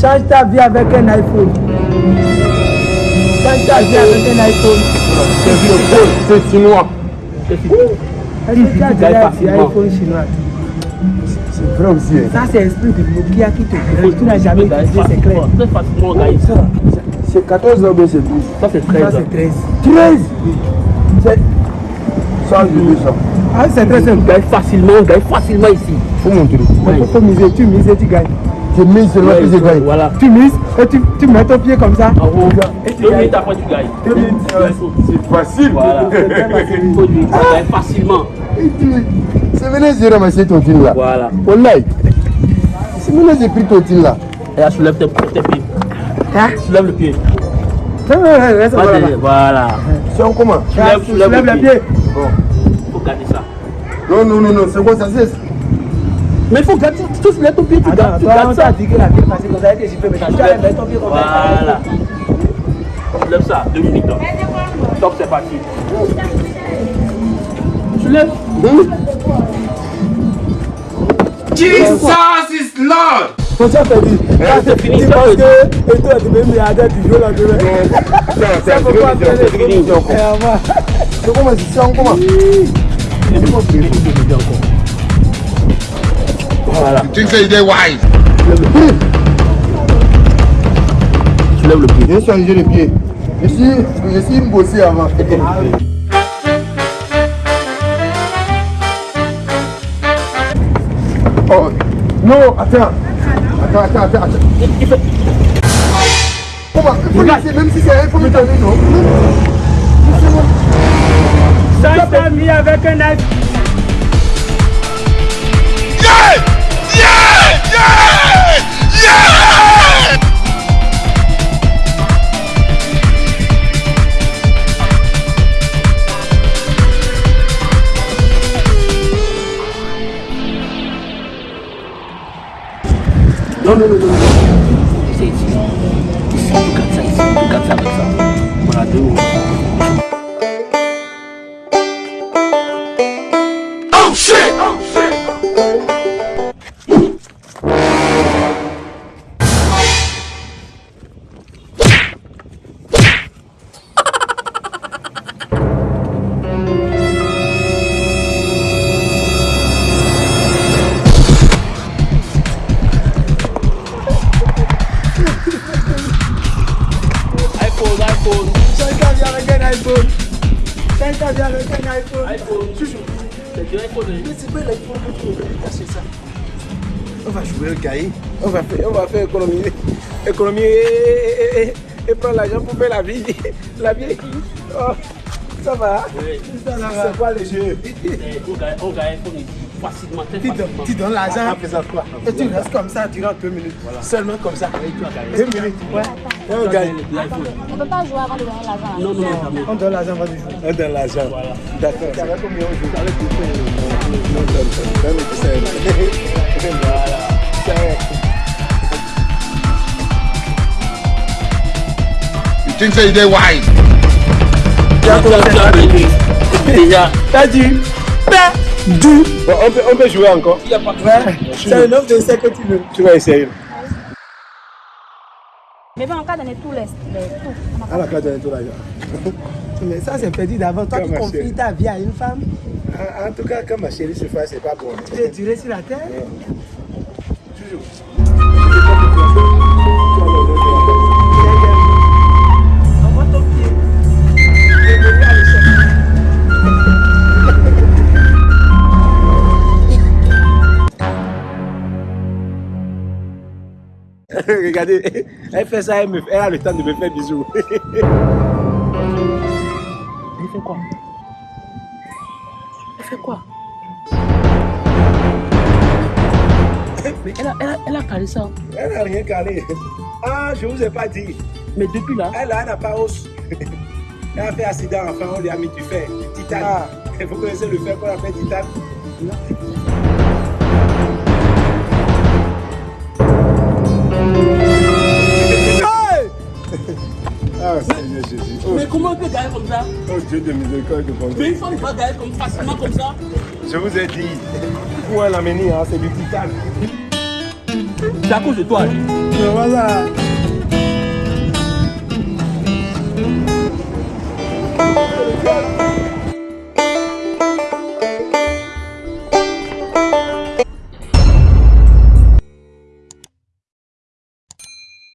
Change ta vie avec un iPhone. Change ta vie avec un iPhone. C'est chinois. Est-ce que tu as déjà dit iPhone chinois? C'est vrai aussi. Ça, c'est l'esprit de Nokia qui te dirige. Tu n'as jamais utilisé, c'est clair. Très facilement, gars. Ça, C'est 14 ans, mais c'est 12. Ça, c'est Ça, 13 ans. c'est 13. 13 C'est 100 de 200. Ah, c'est très simple. Gagne facilement, gagne facilement ici. Faut montrer. Faut miser. Tu mises et tu gagnes. C'est 1000 seulement que j'ai gagné. Voilà. Tu mises et tu, tu mets ton pied comme ça. En haut. Et tu Deux minutes après, tu gagnes. Deux minutes, C'est facile. Voilà. Faut lui, ça gagne facilement. C'est que j'ai ramassé ton fil là. Voilà. Wallahi. C'est maintenant que j'ai pris ton fil là. Et là, soulève tes, tes pieds. Hein? Soulève le pied. Voilà. C'est en comment Soulève, soulève Lève le pied. pieds. Faut garder ça. Non, non, non, non, c'est quoi ça c'est Mais il faut garder. Tu soulèves ton pied, tu gardes, tu on gardes ça. dit que la vie est facile comme ça, que je peux mettre. Tu mettre ton pied comme ça. Voilà. Soulève ça, deux minutes. là. Top, c'est parti. Soulève. Quand tu as perdu, là, c'est fini. c'est Parce fini. que, et toi, tu veux milliardaire du jour là demain. C'est Ça faut pas faire c'est fini. On va. C'est comment C'est en comment Voilà. Tu sais, il est wise. Soulève le pied. J'ai changé les pieds. Je suis, je suis bossé avant. Oh, non, attends. Attends, attends, attends. attends. Il faut laisser, même si c'est un, il faut me donner, non Change ta vie avec un. Non, non, non, iPhone. Change ta vie avec un iPhone. iPhone. C'est du iPhone. C'est pas l'iPhone que tu veux casser ça. On va jouer le cahier. On va faire, on va faire économie. Économie et, et, et, et prendre l'argent pour faire la vie. La vie. Oh, ça va. Oui. Ça, ça va. C'est quoi le jeu? Eh, On gagne on gagne iPhone ici. Facilement, très tu, donnes, facilement. tu donnes l'argent et tu restes comme ça durant deux minutes. Seulement comme ça. Tu. Deux minutes. Ouais. On gagne. L'iPhone. On ne peut pas jouer avant de donner l'argent. Non, non, non. On donne l'argent avant du jour. On donne l'argent. Voilà. D'accord. Ça va combien on joue donne, donne, donne, Voilà. You think so, you? Tu tu tu as gagné. Déjà, T'as dit Bon, on peut, on peut jouer encore. il n'y a pas de Ouais. C'est un homme de que tu veux. Tu vas essayer. Mais bon, on va donner tous les, tout. On a À la carte de tout l'argent. Mais ça, c'est perdu d'avant. Toi qui confies ta vie à une femme, En, en tout cas, quand ma chérie se fait, c'est pas bon. tu es duré sur la terre. Envoie Regardez, elle fait ça, elle, me, elle a le temps de me faire bisous. Il fait quoi? Il fait quoi? Mais elle a, elle a, elle a calé ça. Elle n'a rien calé. Ah, je vous ai pas dit. Mais depuis là, Elle a, elle n'a pas hausse. Elle a fait accident enfin, on lui a mis du fer, titane. Ah. Vous connaissez le fer qu'on appelle titane? Ah, oh. Mais comment on peut gailler comme ça? Oh Dieu de miséricorde de bon Mais une femme va gailler comme facilement comme ça. Je vous ai dit, où est l'amener, hein, c'est du titane. C'est à cause de toi. Hein. Mais voilà. Oh,